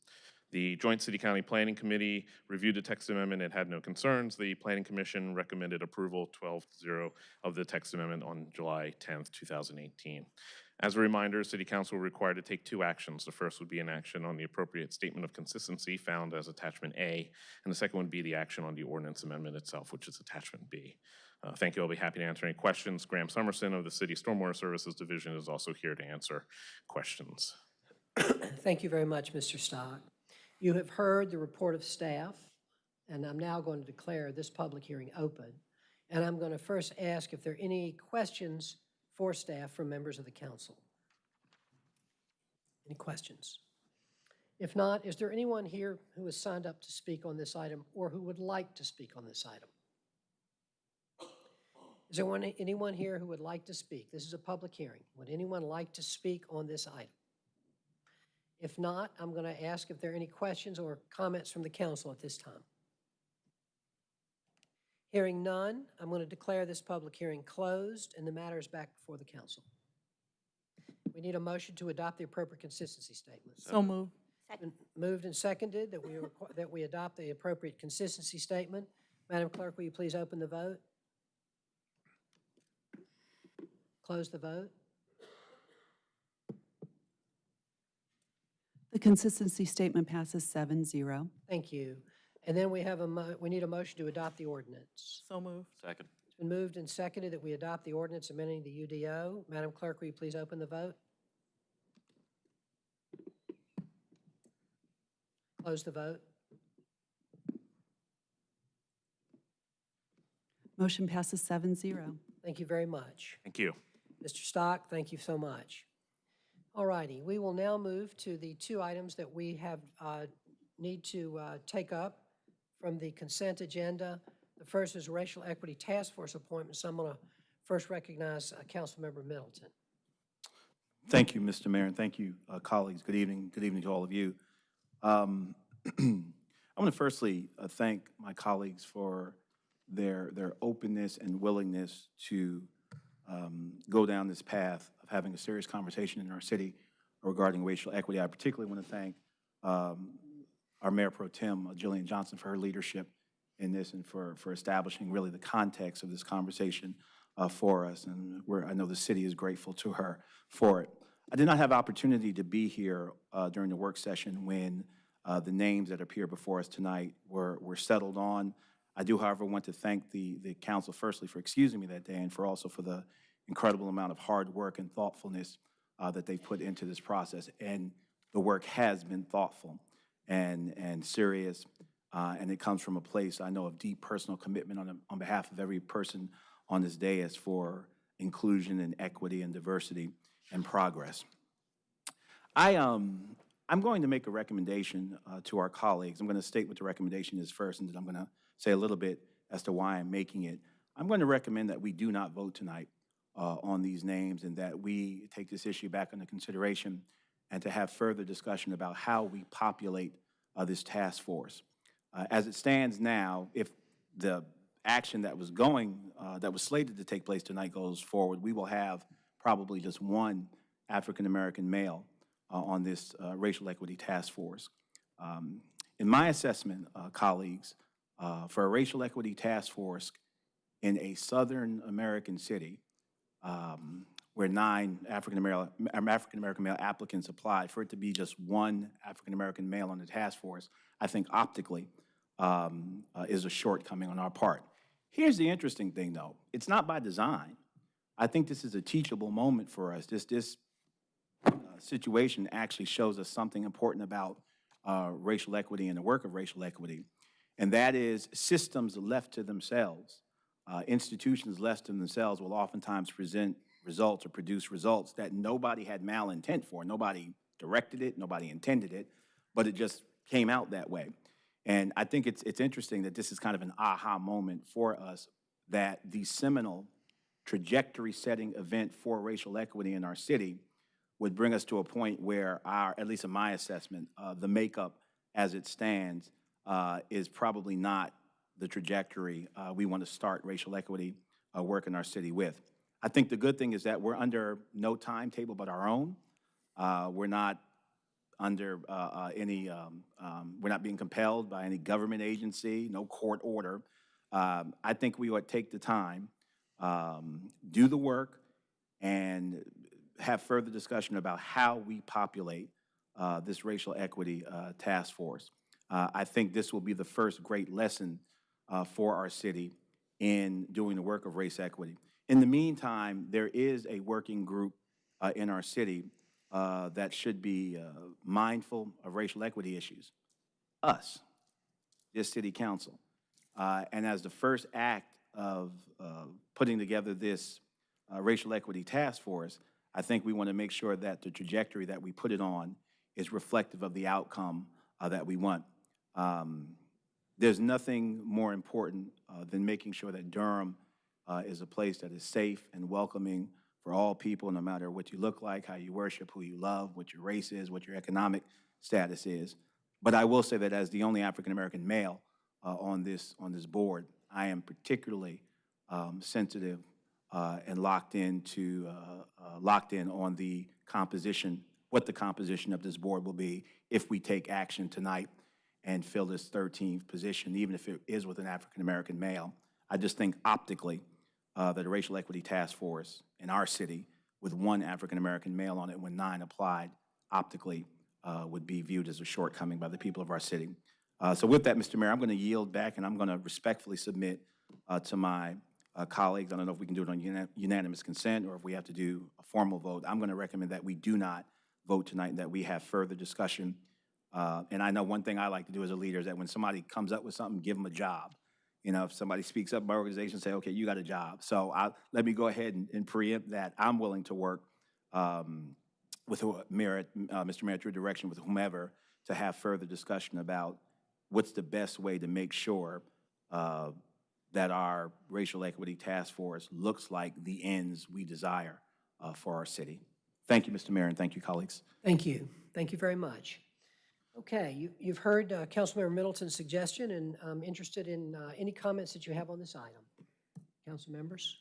The Joint City-County Planning Committee reviewed the text amendment and had no concerns. The Planning Commission recommended approval 12-0 of the text amendment on July 10th, 2018. As a reminder, City Council will required to take two actions. The first would be an action on the appropriate statement of consistency found as Attachment A, and the second would be the action on the ordinance amendment itself, which is Attachment B. Uh, Thank you. I'll be happy to answer any questions. Graham Summerson of the City Stormwater Services Division is also here to answer questions. Thank you very much, Mr. Stock. You have heard the report of staff, and I'm now going to declare this public hearing open. And I'm going to first ask if there are any questions for staff from members of the council. Any questions? If not, is there anyone here who has signed up to speak on this item or who would like to speak on this item? Is there one, anyone here who would like to speak? This is a public hearing. Would anyone like to speak on this item? If not, I'm going to ask if there are any questions or comments from the council at this time. Hearing none, I'm going to declare this public hearing closed and the matter is back before the council. We need a motion to adopt the appropriate consistency statement. So moved. Been Moved and seconded that we, that we adopt the appropriate consistency statement. Madam Clerk, will you please open the vote? Close the vote? The consistency statement passes 7-0. Thank you. And then we have a, mo- we need a motion to adopt the ordinance. So moved. Second. It's been moved and seconded that we adopt the ordinance amending the UDO. Madam Clerk, will you please open the vote? Close the vote? Motion passes 7-0. Thank you very much. Thank you. Mr. Stock, thank you so much. All righty, we will now move to the two items that we have, uh, need to uh, take up from the consent agenda. The first is Racial Equity Task Force appointments. I'm going to first recognize uh, Councilmember Middleton. Thank you, Mr. Mayor, and thank you, uh, colleagues. Good evening. Good evening to all of you. Um, I want to firstly uh, thank my colleagues for their, their openness and willingness to um, go down this path of having a serious conversation in our city regarding racial equity. I particularly want to thank um, our Mayor Pro Tem, uh, Jillian Johnson, for her leadership in this and for, for establishing really the context of this conversation uh, for us. And I know the city is grateful to her for it. I did not have opportunity to be here uh, during the work session when uh, the names that appear before us tonight were, were settled on. I do, however, want to thank the, the council firstly for excusing me that day and for also for the incredible amount of hard work and thoughtfulness uh, that they've put into this process. And the work has been thoughtful and, and serious, uh, and it comes from a place, I know, of deep personal commitment on, on behalf of every person on this dais for inclusion and equity and diversity and progress. I, um, I'm going to make a recommendation uh, to our colleagues. I'm going to state what the recommendation is first, and then I'm going to say a little bit as to why I'm making it. I'm going to recommend that we do not vote tonight uh, on these names and that we take this issue back under consideration and to have further discussion about how we populate uh, this task force. Uh, As it stands now, if the action that was going, uh, that was slated to take place tonight goes forward, we will have probably just one African-American male uh, on this uh, racial equity task force. Um, In my assessment, colleagues, for a racial equity task force in a southern American city, um, where nine African-American, African-American male applicants applied, for it to be just one African-American male on the task force, I think optically um, uh, is a shortcoming on our part. Here's the interesting thing, though. It's not by design. I think this is a teachable moment for us. This, this uh, situation actually shows us something important about uh, racial equity and the work of racial equity, and that is systems left to themselves, uh, institutions left to themselves will oftentimes present results or produce results that nobody had malintent for. Nobody directed it, nobody intended it, but it just came out that way. And I think it's, it's interesting that this is kind of an aha moment for us, that the seminal trajectory-setting event for racial equity in our city would bring us to a point where our, at least in my assessment, uh, the makeup as it stands uh, is probably not the trajectory uh, we want to start racial equity uh, work in our city with. I think the good thing is that we're under no timetable but our own. Uh, We're not under uh, uh, any, um, um, we're not being compelled by any government agency, no court order. Um, I think we ought to take the time, um, do the work, and have further discussion about how we populate uh, this racial equity task force. I think this will be the first great lesson uh, for our city in doing the work of race equity. In the meantime, there is a working group uh, in our city uh, that should be uh, mindful of racial equity issues. Us, this city council. Uh, And as the first act of uh, putting together this racial equity task force, I think we want to make sure that the trajectory that we put it on is reflective of the outcome uh, that we want. Um, There's nothing more important uh, than making sure that Durham uh, is a place that is safe and welcoming for all people, no matter what you look like, how you worship, who you love, what your race is, what your economic status is. But I will say that as the only African-American male uh, on this, on this board, I am particularly um, sensitive uh, and locked into, uh, uh, locked in on the composition, what the composition of this board will be if we take action tonight and fill this 13th position, even if it is with an African-American male. I just think optically uh, that a racial equity task force in our city with one African-American male on it when nine applied optically uh, would be viewed as a shortcoming by the people of our city. Uh, So with that, Mr. Mayor, I'm going to yield back and I'm going to respectfully submit uh, to my uh, colleagues, I don't know if we can do it on una- unanimous consent or if we have to do a formal vote. I'm going to recommend that we do not vote tonight, and that we have further discussion. Uh, And I know one thing I like to do as a leader is that when somebody comes up with something, give them a job. You know, if somebody speaks up in my organization, say, okay, you got a job. So I, let me go ahead and- and preempt that. I'm willing to work um, with Mayor, uh, Mr. Mayor, through direction with whomever, to have further discussion about what's the best way to make sure uh, that our racial equity task force looks like the ends we desire uh, for our city. Thank you, Mr. Mayor, and thank you, colleagues. Thank you. Thank you very much. Okay, you- you've heard uh, Councilmember Middleton's suggestion, and I'm interested in uh, any comments that you have on this item. Council members?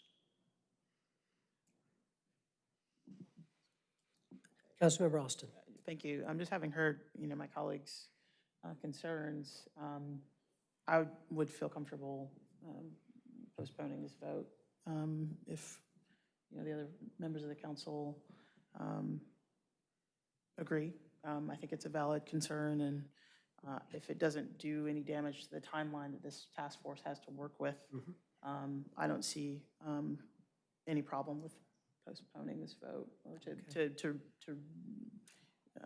Councilmember Alston? Thank you. I'm just having heard, you know, my colleagues' uh, concerns. um, I would feel comfortable um, postponing this vote um, if, you know, the other members of the council um, agree. Um, I think it's a valid concern, and uh, if it doesn't do any damage to the timeline that this task force has to work with, um, I don't see um, any problem with postponing this vote or to, to, to, to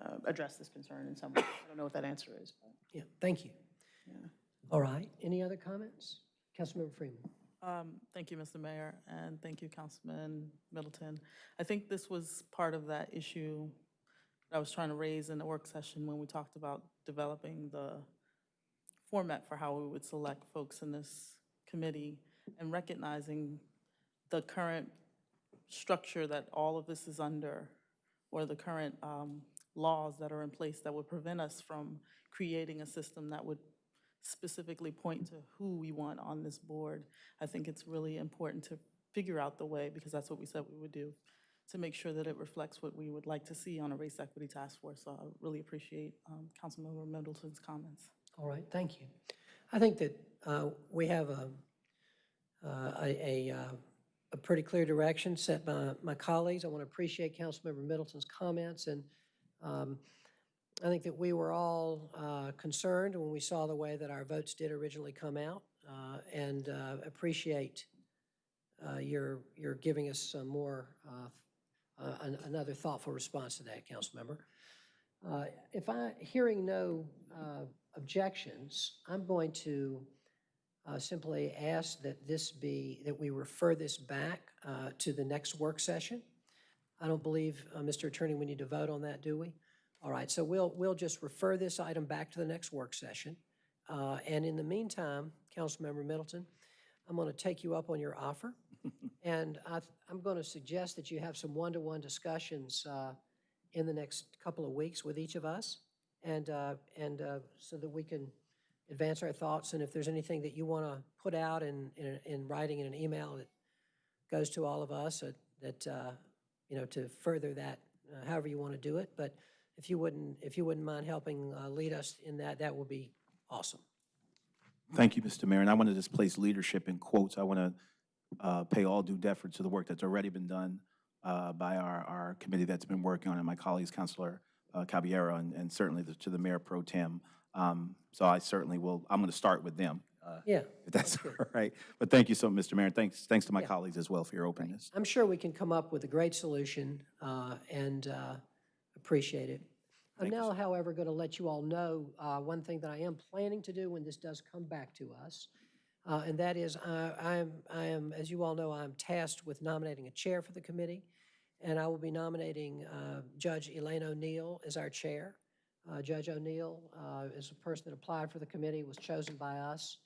uh, address this concern in some way. I don't know what that answer is, but. Yeah, thank you. Yeah. All right, any other comments? Councilmember Freeman? Um, Thank you, Mr. Mayor, and thank you, Councilman Middleton. I think this was part of that issue that I was trying to raise in the work session when we talked about developing the format for how we would select folks in this committee and recognizing the current structure that all of this is under, or the current um, laws that are in place that would prevent us from creating a system that would specifically point to who we want on this board. I think it's really important to figure out the way, because that's what we said we would do, to make sure that it reflects what we would like to see on a race equity task force. So I really appreciate um, Councilmember Middleton's comments. All right, thank you. I think that uh, we have a, uh, a, a, uh, a pretty clear direction set by my colleagues. I want to appreciate Councilmember Middleton's comments, and um, I think that we were all uh, concerned when we saw the way that our votes did originally come out, uh, and uh, appreciate your, your giving us some more, uh, an- another thoughtful response to that, Councilmember. Uh, If I, hearing no uh, objections, I'm going to uh, simply ask that this be, that we refer this back uh, to the next work session. I don't believe, uh, Mr. Attorney, we need to vote on that, do we? All right, so we'll, we'll just refer this item back to the next work session. Uh, And in the meantime, Councilmember Middleton, I'm going to take you up on your offer. And I, I'm going to suggest that you have some one-to-one discussions uh, in the next couple of weeks with each of us. And, uh, and uh, so that we can advance our thoughts. And if there's anything that you want to put out in, in, in writing in an email that goes to all of us, uh, that, uh, you know, to further that, however you want to do it. But if you wouldn't, if you wouldn't mind helping lead us in that, that would be awesome. Thank you, Mr. Mayor, and I want to just place leadership in quotes. I want to uh, pay all due deference to the work that's already been done uh, by our, our committee that's been working on it, my colleagues, Councilor uh, Caballero, and and certainly the- to the Mayor Pro Tem. Um, So I certainly will, I'm going to start with them, uh, Yeah. if that's all right. But thank you so, much, Mr. Mayor, thanks, thanks to my Yeah. colleagues as well for your openness. I'm sure we can come up with a great solution uh, and uh, appreciate it. I'm now, however, going to let you all know uh, one thing that I am planning to do when this does come back to us. Uh, And that is, I I am, I am, as you all know, I'm tasked with nominating a chair for the committee. And I will be nominating uh, Judge Elaine O'Neill as our chair. Uh, Judge O'Neill uh, is a person that applied for the committee, was chosen by us.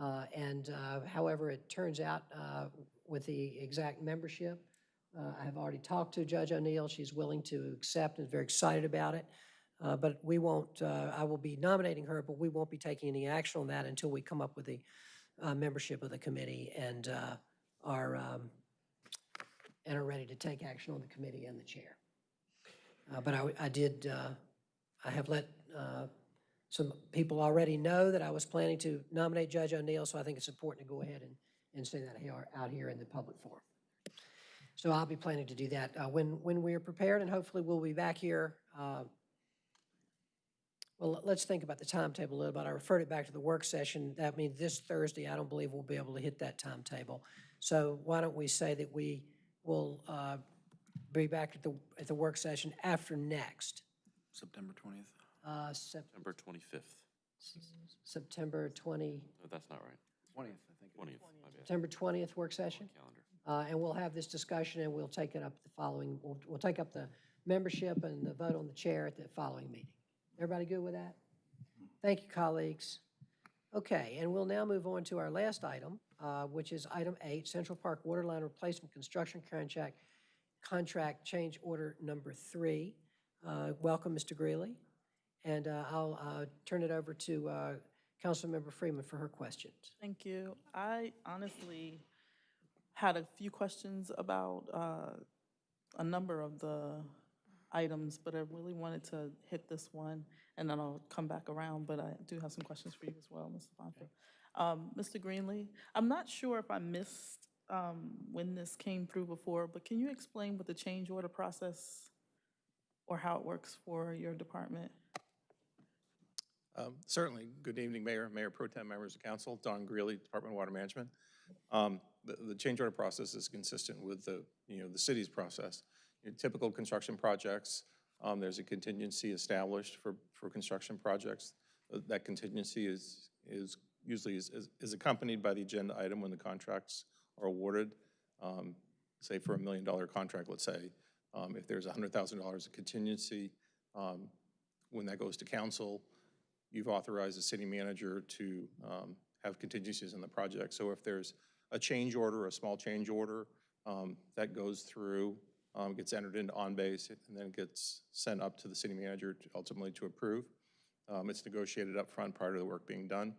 Uh, And uh, however, it turns out with the exact membership, I have already talked to Judge O'Neill. She's willing to accept and is very excited about it. Uh, But we won't, uh, I will be nominating her, but we won't be taking any action on that until we come up with the uh, membership of the committee and uh, are, um, and are ready to take action on the committee and the chair. Uh, But I, I did, uh, I have let uh, some people already know that I was planning to nominate Judge O'Neill, so I think it's important to go ahead and, and say that here, out here in the public forum. So I'll be planning to do that uh, when, when we are prepared, and hopefully we'll be back here. uh, Well, let's think about the timetable a little bit. I referred it back to the work session. That means this Thursday, I don't believe we'll be able to hit that timetable. So why don't we say that we will uh, be back at the, at the work session after next, September 20th. uh, Sep- September 25th. September 20, No, that's not right. 20th, I think. 20th, my bad. September 20th work session? Calendar. Uh, And we'll have this discussion, and we'll take it up the following, we'll, we'll take up the membership and the vote on the chair at the following meeting. Everybody good with that? Thank you, colleagues. Okay, and we'll now move on to our last item, uh, which is item eight, Central Park Waterline Replacement Construction Contract, Contract Change Order Number Three. Uh, Welcome, Mr. Greeley. And uh, I'll uh, turn it over to uh, Councilmember Freeman for her questions. Thank you. I honestly had a few questions about uh, a number of the items, but I really wanted to hit this one, and then I'll come back around, but I do have some questions for you as well, Mr. Bonfield. Um, Mr. Greeley, I'm not sure if I missed um, when this came through before, but can you explain what the change order process or how it works for your department? Um, Certainly. Good evening, Mayor, Mayor Pro Tem, members of council, Don Greeley, Department of Water Management. Um, The, the change order process is consistent with the, you know, the city's process. Typical construction projects, um, there's a contingency established for, for construction projects. Uh, That contingency is, is usually is, is- is accompanied by the agenda item when the contracts are awarded. Um, Say for a million dollar contract, let's say, um, if there's hundred thousand dollars of contingency, um, when that goes to council, you've authorized the city manager to um, have contingencies in the project. So if there's a change order, a small change order, um, that goes through, um, gets entered into OnBase, and then gets sent up to the city manager to ultimately to approve. Um, It's negotiated up front prior to the work being done.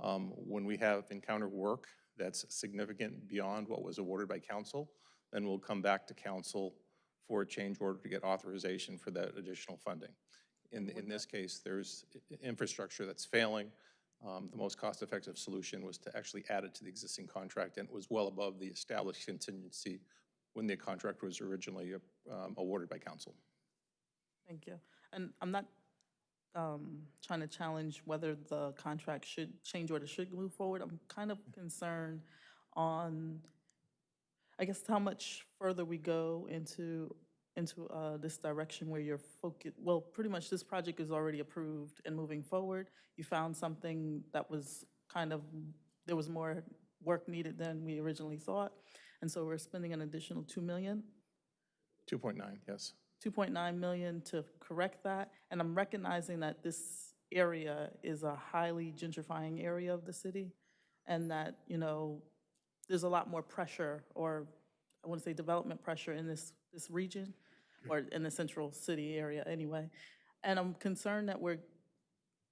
Um, When we have encountered work that's significant beyond what was awarded by council, then we'll come back to council for a change order to get authorization for that additional funding. In, in this case, there's infrastructure that's failing. Um, The most cost-effective solution was to actually add it to the existing contract, and it was well above the established contingency when the contract was originally um, awarded by council. Thank you. And I'm not um, trying to challenge whether the contract should, change order should move forward. I'm kind of concerned on, I guess, how much further we go into, into uh, this direction where you're focused, well, pretty much this project is already approved and moving forward. You found something that was kind of, there was more work needed than we originally thought. And so we're spending an additional 2 million. 2.9, yes. 2.9 million to correct that. And I'm recognizing that this area is a highly gentrifying area of the city and that, you know, there's a lot more pressure or, I want to say development pressure in this, this region or in the central city area anyway. And I'm concerned that we're,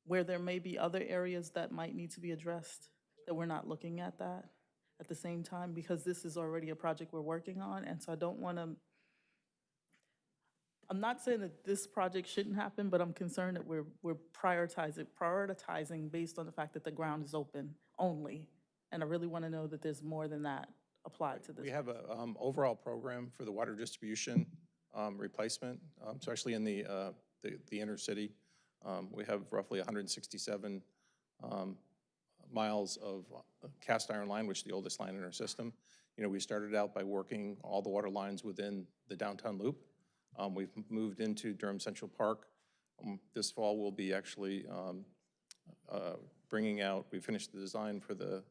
where there may be other areas that might need to be addressed, that we're not looking at that at the same time because this is already a project we're working on. And so I don't want to, I'm not saying that this project shouldn't happen, but I'm concerned that we're, we're prioritizing, prioritizing based on the fact that the ground is open only. And I really want to know that there's more than that applied to this. We have a um, overall program for the water distribution um, replacement, um, especially in the, uh, the the inner city. Um, We have roughly 167 um, miles of uh, cast iron line, which is the oldest line in our system. You know, we started out by working all the water lines within the downtown loop. Um, We've moved into Durham Central Park. Um, This fall, we'll be actually um, uh, bringing out, we finished the design for the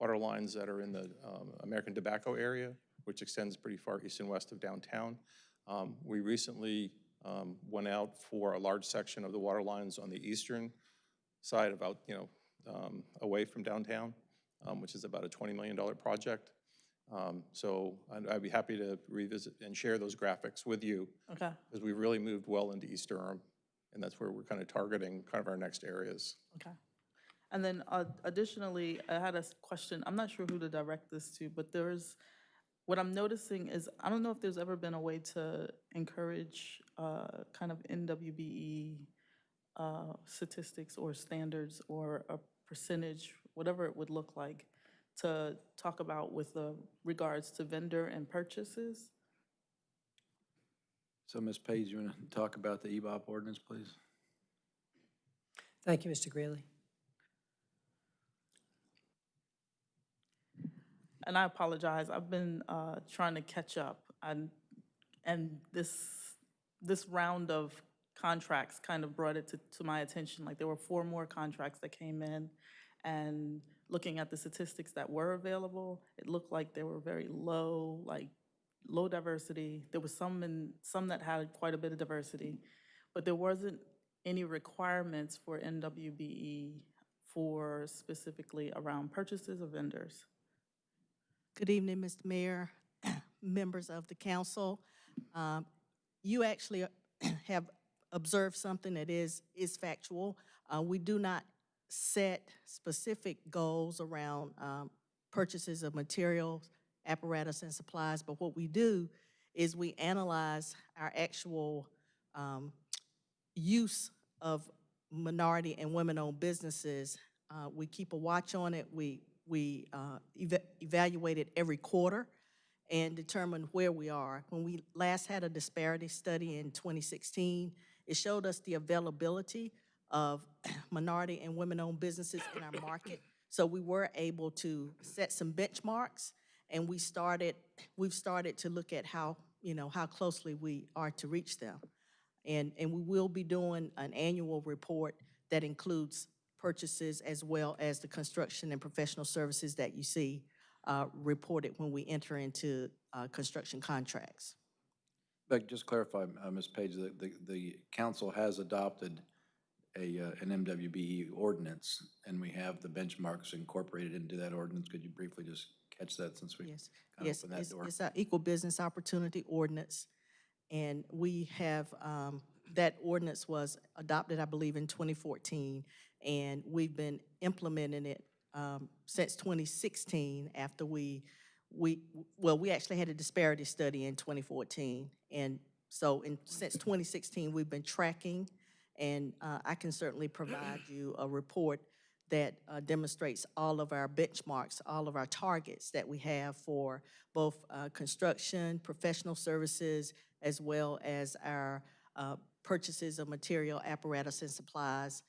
water lines that are in the um, American Tobacco area, which extends pretty far east and west of downtown. Um, We recently um, went out for a large section of the water lines on the eastern side, about, you know, um, away from downtown, um, which is about a $20 million project. Um, So I'd I'd be happy to revisit and share those graphics with you, Okay, because we really moved well into East Durham, and that's where we're kind of targeting kind of our next areas. okay. And then uh, additionally, I had a question, I'm not sure who to direct this to, but there's, what I'm noticing is, I don't know if there's ever been a way to encourage uh, kind of MWBE uh, statistics or standards or a percentage, whatever it would look like, to talk about with uh, regards to vendor and purchases. So Ms. Page, you want to talk about the EBOP ordinance, please? Thank you, Mr. Greeley. And I apologize, I've been uh, trying to catch up. And, and this, this round of contracts kind of brought it to, to my attention. Like, there were four more contracts that came in. And looking at the statistics that were available, it looked like they were very low, like, low diversity. There was some in, some that had quite a bit of diversity. But there wasn't any requirements for MWBE for specifically around purchases of vendors. Good evening, Mr. Mayor, members of the council. Um, You actually have observed something that is, is factual. Uh, We do not set specific goals around um, purchases of materials, apparatus, and supplies, but what we do is we analyze our actual um, use of minority and women-owned businesses. Uh, We keep a watch on it. We, we uh, eva- evaluate it every quarter and determine where we are. When we last had a disparity study in 2016, it showed us the availability of minority and women-owned businesses in our market. So we were able to set some benchmarks, and we started, we've started to look at how, you know, how closely we are to reach them. And, and we will be doing an annual report that includes purchases as well as the construction and professional services that you see uh, reported when we enter into uh, construction contracts. Just clarify, uh, Ms. Page, the, the, the council has adopted a, uh, an MWBE ordinance, and we have the benchmarks incorporated into that ordinance. Could you briefly just catch that since we Yes, kind of yes, opened that it's, door? it's our equal business opportunity ordinance. And we have, um, that ordinance was adopted, I believe, in 2014. And we've been implementing it, um, since 2016 after we, we, well, we actually had a disparity study in 2014. And so in, since 2016, we've been tracking, and, uh, I can certainly provide you a report that uh, demonstrates all of our benchmarks, all of our targets that we have for both uh, construction, professional services, as well as our uh, purchases of material, apparatus, and supplies,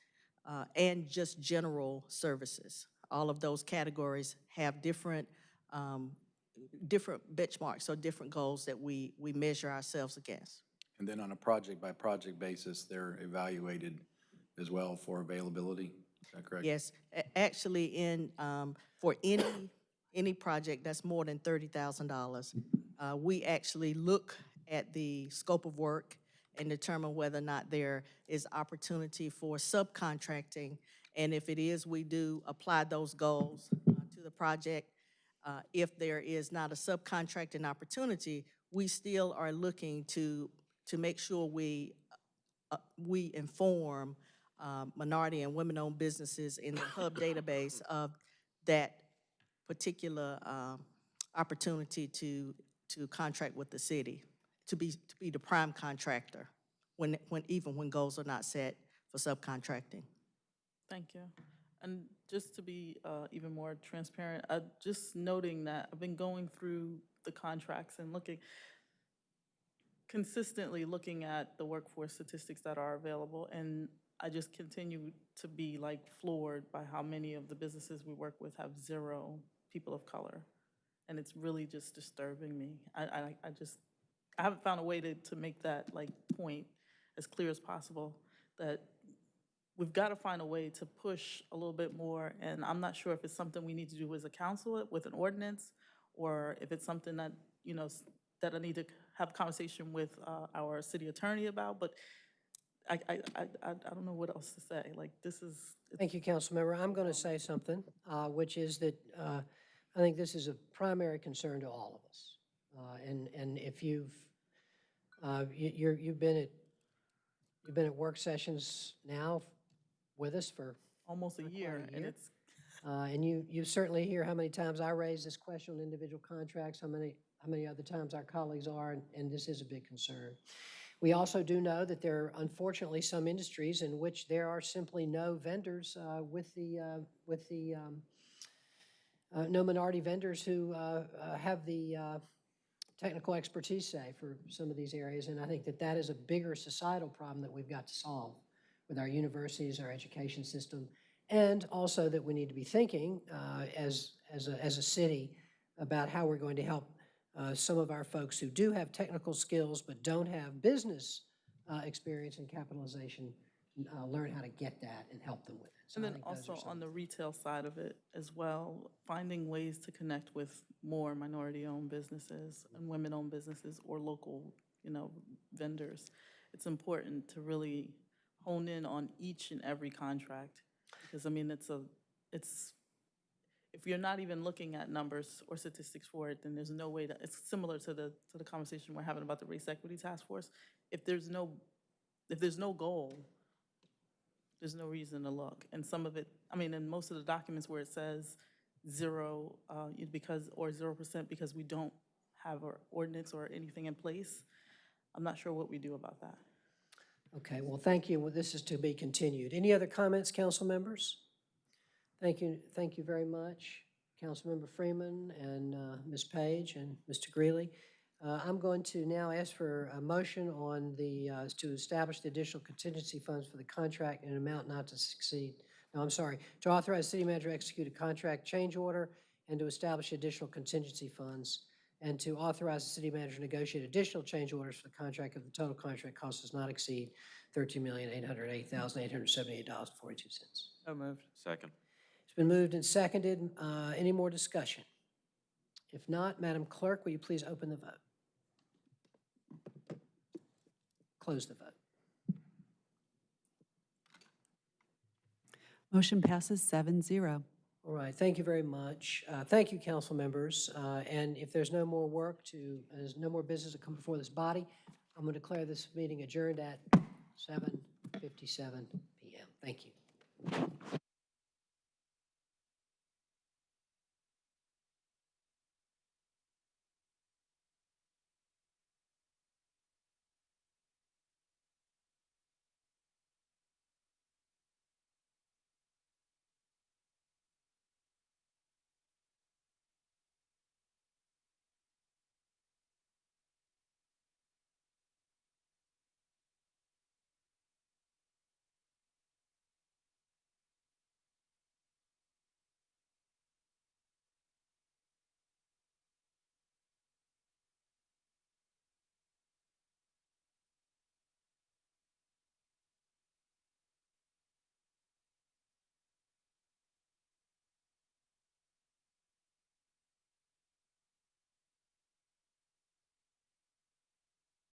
uh, and just general services. All of those categories have different, um, different benchmarks or different goals that we, we measure ourselves against. And then on a project-by-project basis, they're evaluated as well for availability? Is that correct? Yes, actually, in, um, for any, any project that's more than thirty thousand dollars, uh, we actually look at the scope of work and determine whether or not there is opportunity for subcontracting. And if it is, we do apply those goals uh, to the project. Uh, If there is not a subcontracting opportunity, we still are looking to, to make sure we, uh, we inform um, minority and women-owned businesses in the hub database of that particular um, opportunity to, to contract with the city, to be, to be the prime contractor, when, when, even when goals are not set for subcontracting. Thank you. And just to be uh, even more transparent, uh, just noting that I've been going through the contracts and looking, consistently looking at the workforce statistics that are available, and I just continue to be like floored by how many of the businesses we work with have zero people of color. And it's really just disturbing me. I, I, I just, I haven't found a way to, to make that like point as clear as possible, that we've got to find a way to push a little bit more, and I'm not sure if it's something we need to do as a council with an ordinance, or if it's something that, you know, s- that I need to have a conversation with uh, our city attorney about, but I, I, I, I I don't know what else to say, like, this is, Thank you, Councilmember. I'm going to say something, uh, which is that uh, I think this is a primary concern to all of us. Uh, And, and if you've, uh, you- you're, you've been at, you've been at work sessions now with us for, almost a quite a year, and year. it's, uh, and you, you certainly hear how many times I raise this question on individual contracts, how many, how many other times our colleagues are, and- and this is a big concern. We also do know that there are unfortunately some industries in which there are simply no vendors uh, with the, uh, with the, um, uh, no minority vendors who uh, uh, have the uh, technical expertise, say, for some of these areas. And I think that that is a bigger societal problem that we've got to solve with our universities, our education system, and also that we need to be thinking uh, as, as, a, as a city about how we're going to help uh, some of our folks who do have technical skills but don't have business uh, experience and capitalization uh, learn how to get that and help them with it. So and then think those are also on the retail side of it as well, finding ways to connect with more minority-owned businesses and women-owned businesses or local, you know, vendors. It's important to really hone in on each and every contract, because, I mean, it's a, it's, if you're not even looking at numbers or statistics for it, then there's no way to, it's similar to the, to the conversation we're having about the race equity task force. If there's no, if there's no goal, there's no reason to look. And some of it, I mean, in most of the documents where it says zero, uh, because, or zero percent because we don't have our ordinance or anything in place, I'm not sure what we do about that. Okay, well, thank you. Well, This is to be continued. Any other comments, council members? Thank you, thank you very much, Councilmember Freeman and uh, Ms. Page and Mr. Greeley. Uh, I'm going to now ask for a motion on the, uh, to establish the additional contingency funds for the contract in an amount not to succeed, no, I'm sorry, to authorize city manager to execute a contract change order and to establish additional contingency funds, and to authorize the city manager to negotiate additional change orders for the contract if the total contract cost does not exceed $13,808,878.42. So moved. Second. It's been moved and seconded. Uh, Any more discussion? If not, Madam Clerk, will you please open the vote? Close the vote. Motion passes seven zero. All right, thank you very much. Uh, Thank you, council members. Uh, And if there's no more work to, there's no more business to come before this body, I'm going to declare this meeting adjourned at 7:57 PM. Thank you.